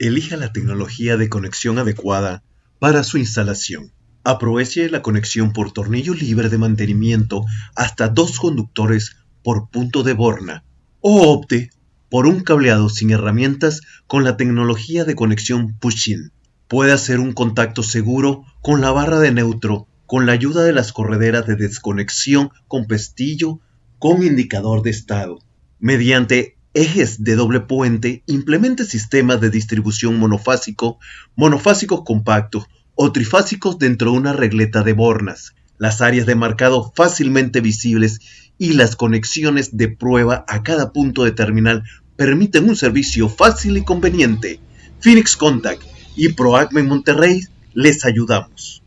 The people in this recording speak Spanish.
Elija la tecnología de conexión adecuada para su instalación. Aproveche la conexión por tornillo libre de mantenimiento hasta dos conductores por punto de borna o opte por un cableado sin herramientas con la tecnología de conexión push-in. Puede hacer un contacto seguro con la barra de neutro con la ayuda de las correderas de desconexión con pestillo con indicador de estado. Mediante ejes de doble puente, implemente sistemas de distribución monofásico, monofásicos compactos o trifásicos dentro de una regleta de bornas. Las áreas de marcado fácilmente visibles y las conexiones de prueba a cada punto de terminal permiten un servicio fácil y conveniente. Phoenix Contact y ProAcme Monterrey les ayudamos.